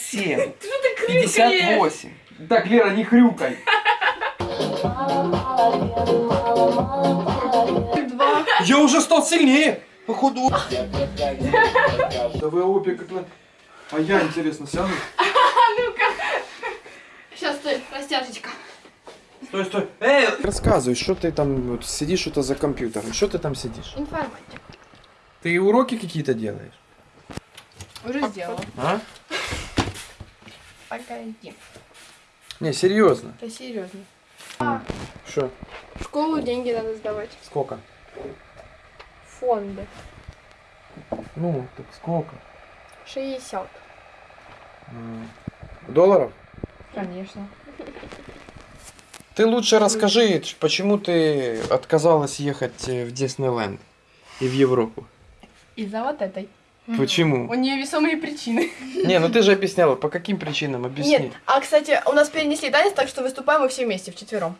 Семь. Что ты крикаешь? 58. Так, Лера, не хрюкай. Два. Я уже стал сильнее. Походу. Давай обе как на... А я, интересно, сяду? Ну-ка. Сейчас, стой, растяжечка. Стой, стой. Эй! Рассказывай, что ты там вот, сидишь что-то за компьютером. Что ты там сидишь? Информатика. Ты уроки какие-то делаешь? Уже сделала. А? Погоди. Не, серьезно. Это серьезно. Что? В школу деньги надо сдавать. Сколько? Фонды. Ну, так сколько? 60. М, Долларов? Конечно. Ты лучше расскажи, почему ты отказалась ехать э, в Диснейленд и в Европу? Из-за вот этой. Почему? У нее весомые причины. Не, ну ты же объясняла, по каким причинам, объясни. Нет, а кстати, у нас перенесли танец, так что выступаем мы все вместе, вчетвером.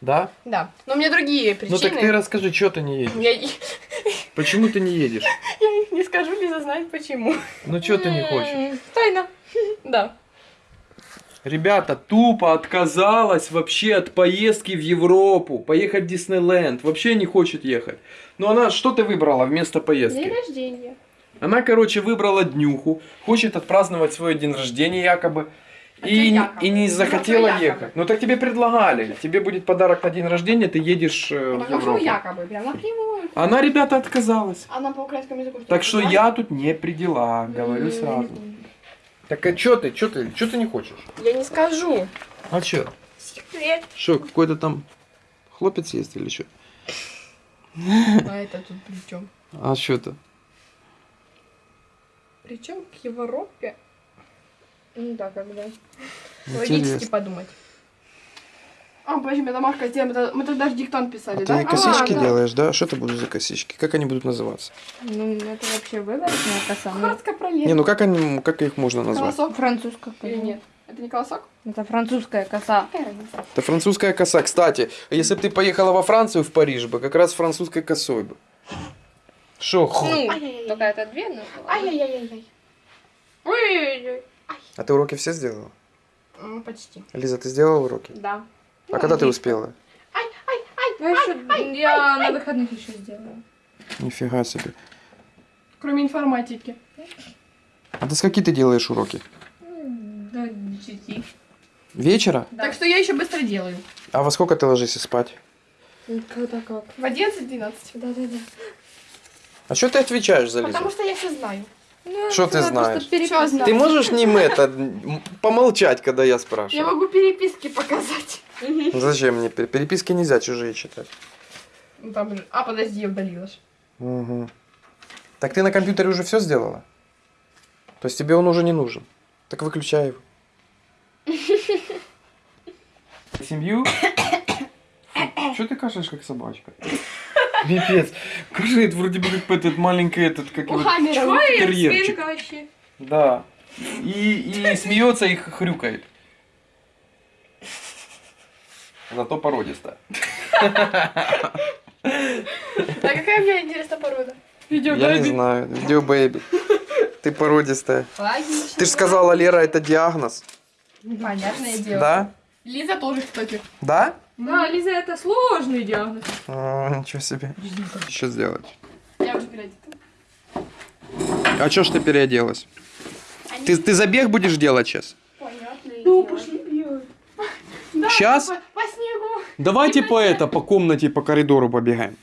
Да? Да. Но у меня другие причины. Ну так ты расскажи, что ты не едешь? Я, Почему ты не едешь? я их не скажу, Лиза знает почему. Ну что ты не хочешь? Тайна. Да. Ребята, тупо отказалась вообще от поездки в Европу, поехать в Диснейленд, вообще не хочет ехать. Но она, что ты выбрала вместо День поездки? рождения. Она, короче, выбрала днюху, хочет отпраздновать свой день рождения якобы. А И, якобы? и не захотела якобы? ехать. Ну так тебе предлагали. Тебе будет подарок на день рождения, ты едешь э, в Покажу Европу. якобы, прям напрямую. Она, ребята, отказалась. Она по украинскому языку. Так что я тут не при делах, говорю М, сразу. Так а чё ты, чё ты, чё ты не хочешь? Я не скажу. А чё? Секрет. Что, какой-то там хлопец есть или что? А это тут при чем? А что то Причем к Европе? Ну да, когда. Логически подумать. А, подожди, мы домашка сделаем. это- Мы тогда же диктант писали, А да? ты косички А, да. делаешь, да? Что это будут за косички? Как они будут называться? Ну, это вообще выборочная коса. Ну, Коротко пролез. Не, ну как они, как их можно назвать? Колосок французская или нет? Это не колосок? Это французская коса. Это французская коса. Кстати, если бы ты поехала во Францию, в Париж бы, как раз французской косой бы. Шо, ху? Ну, Ай-яй-яй. только это две, но... Ай-яй-яй-яй. Ой-ой-ой. А ты уроки все сделала? М, Почти. Лиза, ты сделала уроки? Да. А когда ты успела? Ну, еще, я на выходных еще сделаю. Нифига себе. Кроме информатики. А до скольки ты делаешь уроки? До десяти. Вечера? Да. Так что я еще быстро делаю. А во сколько ты ложишься спать? Когда как? В 11-12. Да-да-да. А что ты отвечаешь за Лизу? Потому что я все знаю. Ну, Что ты знаешь? знаю? Ты можешь не это, помолчать, когда я Я спрашиваю? могу переписки показать. Ну, Зачем мне? Пер- Переписки нельзя чужие читать. Ну, там же- А, подожди, я удалила. Мгм. Так ты на компьютере уже все сделала? То есть тебе он уже не нужен? Так выключай его. Семью? Что ты кашляешь, как собачка? Пипец. Кашляет вроде бы как этот маленький этот, как его, терьерчик. Да. И, и смеется и хрюкает. Зато породистая. А какая у меня интересная порода? Я не знаю. Видео бэйби. Ты породистая. Логично. Ты же сказала, Лера, это диагноз. Понятное дело. Да? Лиза тоже, кстати. Да? Да, Лиза, это сложный диагноз. А, ничего себе. Что сделать? Я уже переодета. А чё ж ты переоделась? Ты, ты забег будешь делать сейчас? Понятное Ну, пошли бегать. Щас? По, по снегу. Давайте по это, по комнате, по коридору побегаем.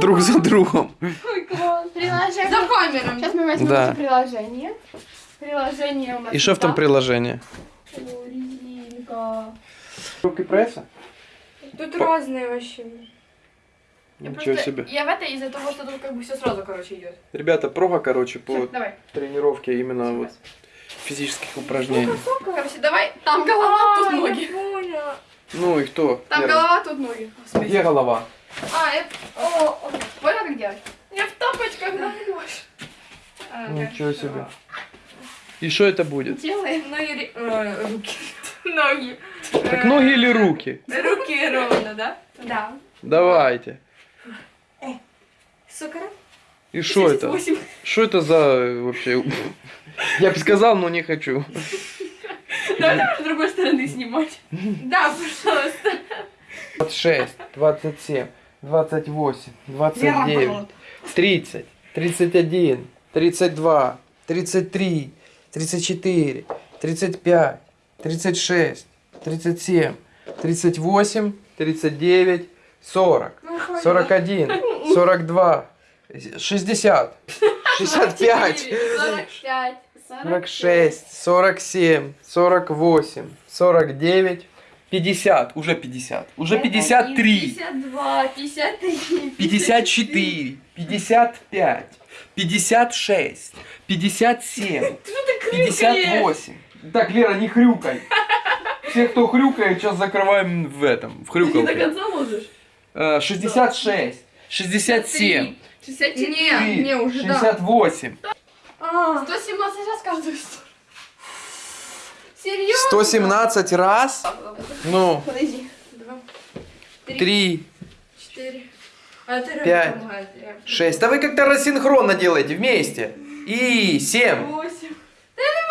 Друг за другом. Ой, класс. Приложение. За камерами. Сейчас мы возьмем Да. наше приложение. Приложение у нас И что в том приложении? О, резинка. Руки пресса? Тут По- разные вообще. Я Ничего просто- себе. Я в это из-за того, что тут как бы все сразу, короче, идет. Ребята, прога, короче, по давай. тренировке именно вот физических упражнений. Короче, давай. Там голова, тут ноги. Ну и кто? Там первый? голова, тут ноги. Господи. Где голова? А, я... О, о, понял, как делать? Я в тапочках, да, Лёш. А, Ничего себе. И что это будет? Делаем ноги, ре- э, руки. Ноги. Так ноги или руки? Руки ровно, да? Да. Давайте. Сукара? И что это? 78. Что это за э, вообще? Я бы сказал, но не хочу. Давай давай с другой стороны снимать. Да, пожалуйста. 26, 27, 28, 29, 30, 31, 32, 33, 34, 35, 36, 37, 38, 39, 40, 41, 42, 60, 65, 45, 46, 47, 48, 49, 50, уже 50, уже 53, 52, 53, 54, 55, 56, 57, 58. Так, Лера, не хрюкай. Все, кто хрюкает, сейчас закрываем в этом, в Ты не до хрюкалке. конца можешь? Э, 66, 67, 64. Не, не, уже да. 68, А, 117 раз каждую сторону. Серьезно? 117 раз. Ну, Подожди. Два, 3, четыре, а это Пять. 6. Да вы как-то рассинхронно делаете вместе. И 7, восемь.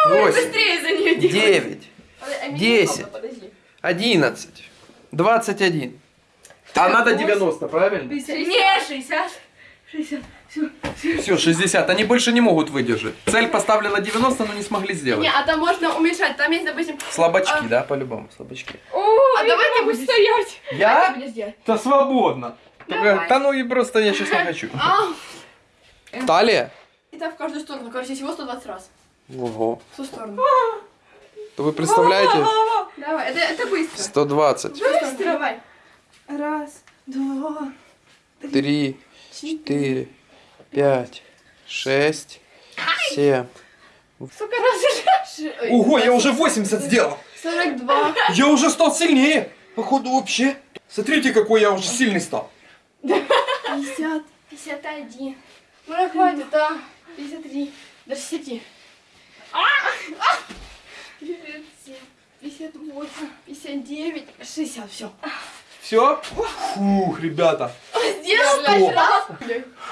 8, Быстрее за нее делай. 9, Подожди, а меня десять. Подожди. 11, 21. А надо 90, правильно? Не, 60. 60. Все. Все, 60. Они больше не могут выдержать. Цель поставлена 90, но не смогли сделать. Не, а там можно уменьшать. Там есть, допустим... Слабачки, А. да, по-любому, слабачки. О, А я давай не будешь стоять. Ты Я? будешь делать? Да свободно. Давай. Да ну и просто я сейчас не хочу. А, Талия? и так в каждую сторону. Короче, всего 120 раз. Ого. В ту сторону. То вы представляете? Давай, это, это быстро. 120, Быстро. Давай. Раз, два, 3, 4, 5, 6, 7. Сколько раз уже? Ого, я уже 80 сделал. 42. Я уже стал сильнее. Походу вообще. Смотрите, какой я уже сильный стал. 50. 51. Ну, хватит, а. 53. До 60. А! А! 57. 58. 59. 60. Все. Все? Фух, ребята. Сделал раз.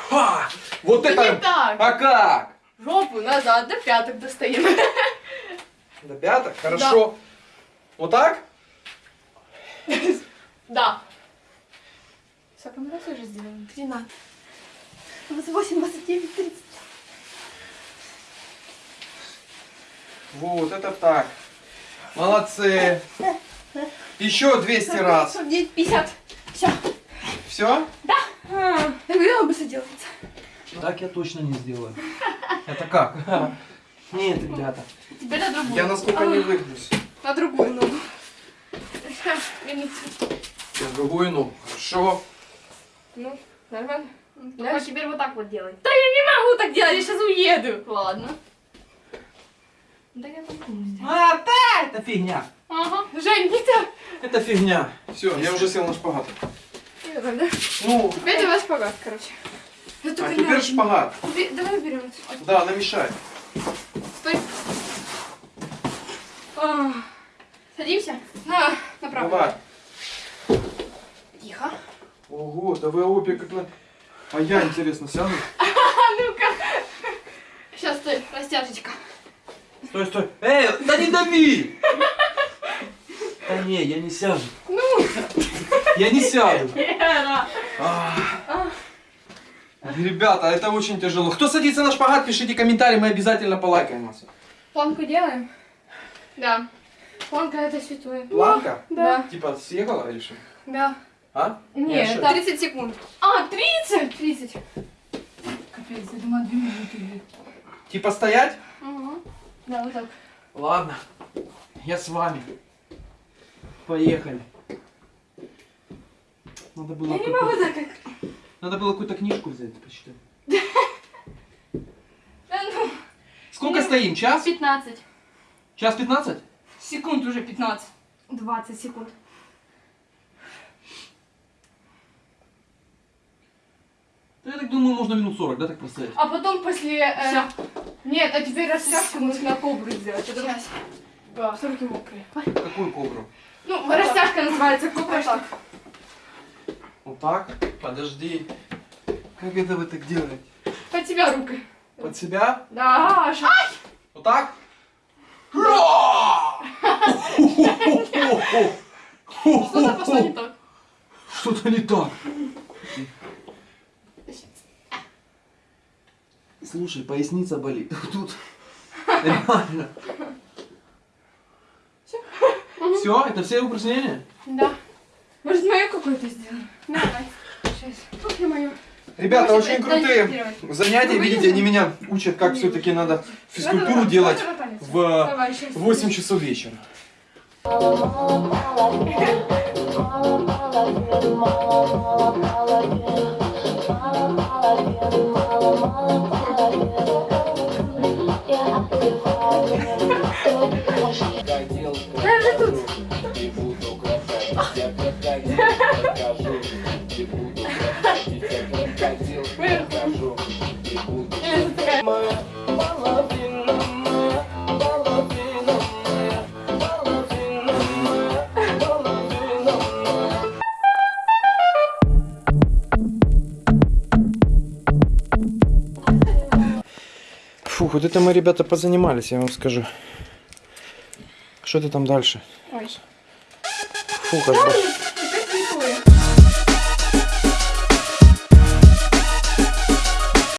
Ха! Вот Это не это... так. А как? Жопу назад, до пяток достаем. До пяток? Хорошо. Вот так? Да. Сколько мы раз уже сделали? 13. 28, 29, 30. Вот, это так. Молодцы. Еще 200 раз. 49, 50. Все. Все? Так видела бы делается. Так я точно не сделаю. Это как? Нет, ребята. Теперь на другую. Я насколько не выгнусь. На другую ногу. Я другую ногу. Хорошо. Ну, нормально. Ну, Да? теперь вот так вот делай. Да я не могу так делать, я сейчас уеду. Ладно. Да я попробую сделать. А, да, это фигня. Ага. Жень, так. Это фигня. Все, я уже сел на шпагат. Да? Ну, Теперь давай шпагат, короче. Я а теперь шпагат. Давай берем. Да, она мешает. Стой. А. Садимся. На, направо. Давай. Тихо. Ого, да вы обе как на... А я, интересно, сяду? А ну-ка. Сейчас, стой, растяжечка. Стой, стой. Эй, да не дави! Да не, я не сяду. Ну, Я не сяду. А. Ребята, это очень тяжело. Кто садится на шпагат, пишите комментарий, мы обязательно полайкаем вас. Планку делаем? Да. Планка это святое. Планка? Да. Типа съехала или что? Да. А? Нет, это 30 секунд. А, 30? 30. Капец, я думаю, две минуты будет. Типа стоять? Угу. Да, вот так. Ладно, я с вами. Поехали. Надо было, Я не могу так. Надо было какую-то книжку взять, почитать. Да ну, Сколько стоим? Час? 15. Час 15? Секунд уже 15. 20 секунд. Я так думаю, можно минут 40, да, так простоять? А потом после... э. Нет, а теперь растяжку нужно на кобру сделать. Это Сейчас. Да, все руки мокрые. Какую кобру? Ну, Растяжка называется кобра. Вот так. Вот так? Подожди. Как это вы так делаете? Под тебя руки. Под себя? Да, Аша. Вот так? Что-то пошло не так. Что-то не так. Слушай, поясница болит. Тут реально. Все, это все упражнения? Да. Может, мою какую-то сделаем? Давай. Сейчас. Ух ты мою. Ребята, очень крутые занятия, Ну, видите, они меня учат, как все-таки надо физкультуру Надо делать в Давай, сейчас. 8 часов вечера. Даже 好 Фух, вот это мы, ребята, позанимались, я вам скажу. Что ты там дальше? Ой. Фух, аж.